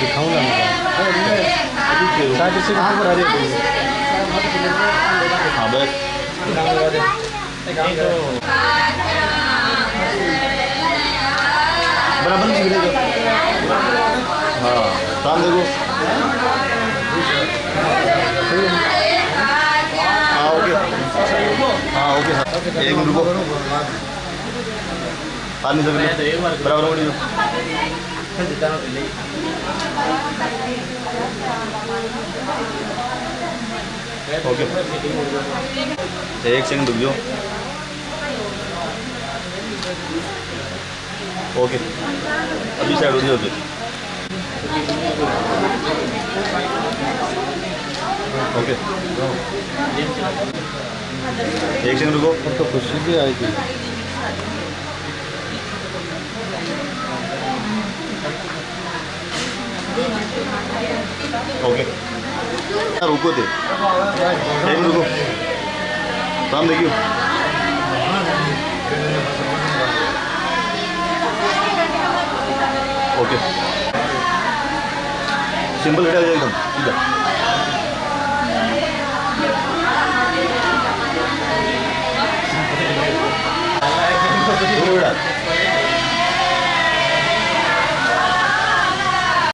दिखाऊँ ना साठ से कितने पर आ रही है। हाँ बैठ। बराबर नहीं गिरेगा हाँ काम देखो हाँ ओके। हाँ ओके। हाँ एक मिनट रुको। हाथ नहीं सकते बराबर हो ओके। एक सेकंड रुक जाओ। ओके। अभी साइड हो जाओ ओके। एक सेकंड रुको। तो खुशी भी आएगी ओके रुको थे टाइम रुको नाम देखियो ओके सिंपल हटा जाएगा इधर दूर